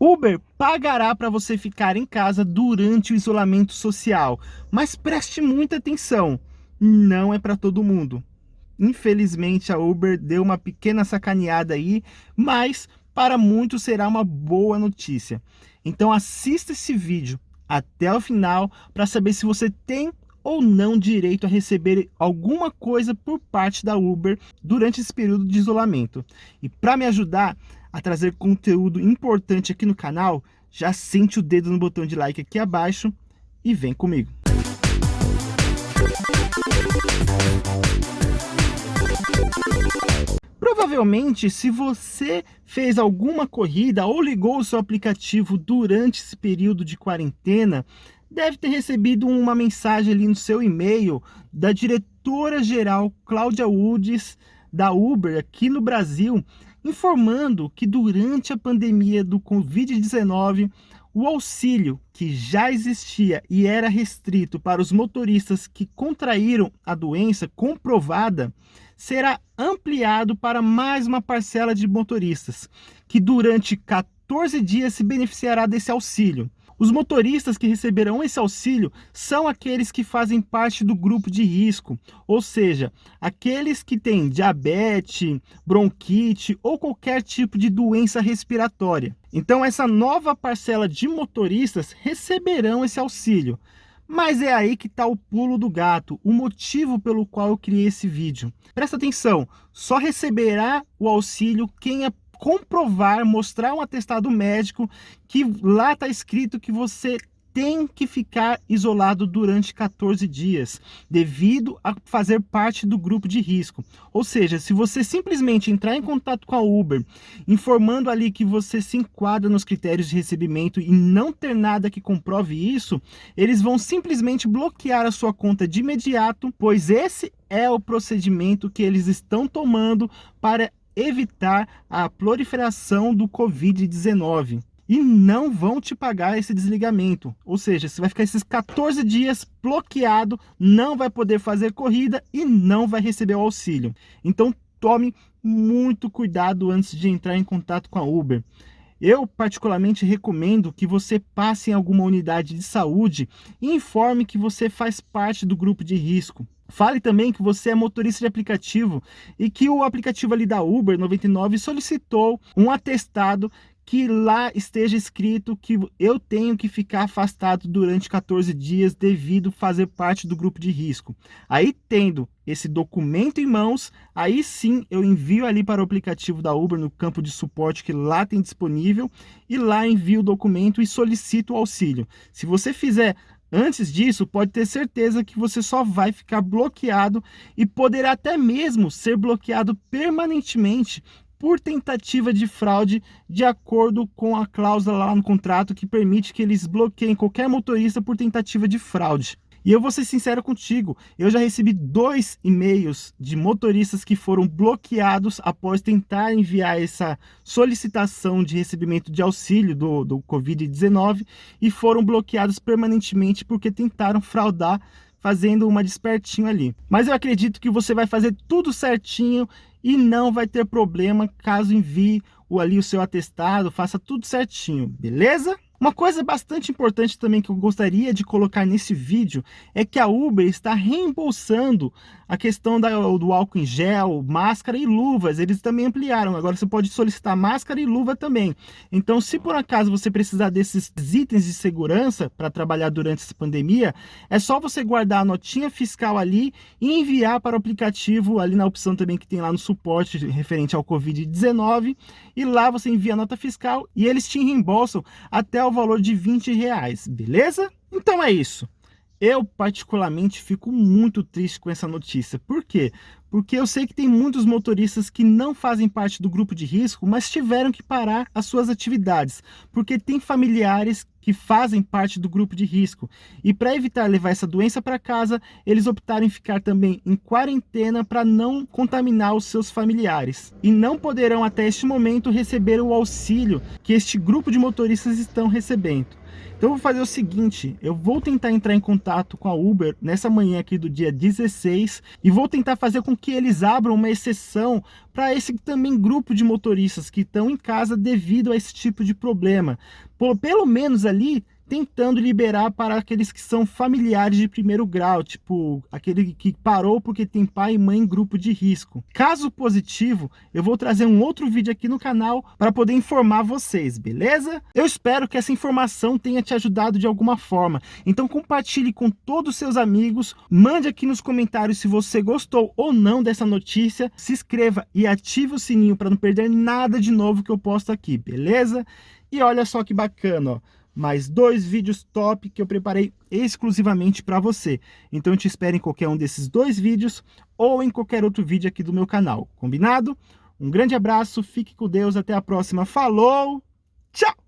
Uber pagará para você ficar em casa durante o isolamento social, mas preste muita atenção, não é para todo mundo. Infelizmente a Uber deu uma pequena sacaneada aí, mas para muitos será uma boa notícia. Então assista esse vídeo até o final para saber se você tem ou não direito a receber alguma coisa por parte da Uber durante esse período de isolamento. E para me ajudar, a trazer conteúdo importante aqui no canal, já sente o dedo no botão de like aqui abaixo e vem comigo. Provavelmente, se você fez alguma corrida ou ligou o seu aplicativo durante esse período de quarentena, deve ter recebido uma mensagem ali no seu e-mail da diretora-geral Cláudia Woods da Uber aqui no Brasil, informando que durante a pandemia do Covid-19, o auxílio que já existia e era restrito para os motoristas que contraíram a doença comprovada será ampliado para mais uma parcela de motoristas, que durante 14 dias se beneficiará desse auxílio. Os motoristas que receberão esse auxílio são aqueles que fazem parte do grupo de risco, ou seja, aqueles que têm diabetes, bronquite ou qualquer tipo de doença respiratória. Então essa nova parcela de motoristas receberão esse auxílio. Mas é aí que está o pulo do gato, o motivo pelo qual eu criei esse vídeo. Presta atenção, só receberá o auxílio quem é comprovar, mostrar um atestado médico que lá está escrito que você tem que ficar isolado durante 14 dias, devido a fazer parte do grupo de risco. Ou seja, se você simplesmente entrar em contato com a Uber, informando ali que você se enquadra nos critérios de recebimento e não ter nada que comprove isso, eles vão simplesmente bloquear a sua conta de imediato, pois esse é o procedimento que eles estão tomando para evitar a proliferação do Covid-19 e não vão te pagar esse desligamento. Ou seja, você vai ficar esses 14 dias bloqueado, não vai poder fazer corrida e não vai receber o auxílio. Então tome muito cuidado antes de entrar em contato com a Uber. Eu particularmente recomendo que você passe em alguma unidade de saúde e informe que você faz parte do grupo de risco. Fale também que você é motorista de aplicativo e que o aplicativo ali da Uber 99 solicitou um atestado que lá esteja escrito que eu tenho que ficar afastado durante 14 dias devido fazer parte do grupo de risco. Aí tendo esse documento em mãos, aí sim eu envio ali para o aplicativo da Uber no campo de suporte que lá tem disponível e lá envio o documento e solicito o auxílio. Se você fizer Antes disso, pode ter certeza que você só vai ficar bloqueado e poderá até mesmo ser bloqueado permanentemente por tentativa de fraude de acordo com a cláusula lá no contrato que permite que eles bloqueiem qualquer motorista por tentativa de fraude. E eu vou ser sincero contigo, eu já recebi dois e-mails de motoristas que foram bloqueados após tentar enviar essa solicitação de recebimento de auxílio do, do Covid-19 e foram bloqueados permanentemente porque tentaram fraudar fazendo uma despertinho ali. Mas eu acredito que você vai fazer tudo certinho e não vai ter problema caso envie ali o seu atestado, faça tudo certinho, beleza? Uma coisa bastante importante também que eu gostaria de colocar nesse vídeo é que a Uber está reembolsando a questão da, do álcool em gel, máscara e luvas. Eles também ampliaram. Agora você pode solicitar máscara e luva também. Então, se por acaso você precisar desses itens de segurança para trabalhar durante essa pandemia, é só você guardar a notinha fiscal ali e enviar para o aplicativo ali na opção também que tem lá no suporte referente ao Covid-19 e lá você envia a nota fiscal e eles te reembolsam até o valor de 20 reais, beleza? Então é isso. Eu, particularmente, fico muito triste com essa notícia. Por quê? Porque eu sei que tem muitos motoristas que não fazem parte do grupo de risco, mas tiveram que parar as suas atividades, porque tem familiares que fazem parte do grupo de risco. E para evitar levar essa doença para casa, eles optaram em ficar também em quarentena para não contaminar os seus familiares. E não poderão até este momento receber o auxílio que este grupo de motoristas estão recebendo. Então eu vou fazer o seguinte, eu vou tentar entrar em contato com a Uber nessa manhã aqui do dia 16 e vou tentar fazer com que eles abram uma exceção para esse também grupo de motoristas que estão em casa devido a esse tipo de problema. Pelo menos ali tentando liberar para aqueles que são familiares de primeiro grau, tipo aquele que parou porque tem pai e mãe em grupo de risco. Caso positivo, eu vou trazer um outro vídeo aqui no canal para poder informar vocês, beleza? Eu espero que essa informação tenha te ajudado de alguma forma. Então compartilhe com todos os seus amigos, mande aqui nos comentários se você gostou ou não dessa notícia, se inscreva e ative o sininho para não perder nada de novo que eu posto aqui, beleza? E olha só que bacana, ó mais dois vídeos top que eu preparei exclusivamente para você. Então eu te espero em qualquer um desses dois vídeos ou em qualquer outro vídeo aqui do meu canal, combinado? Um grande abraço, fique com Deus, até a próxima, falou, tchau!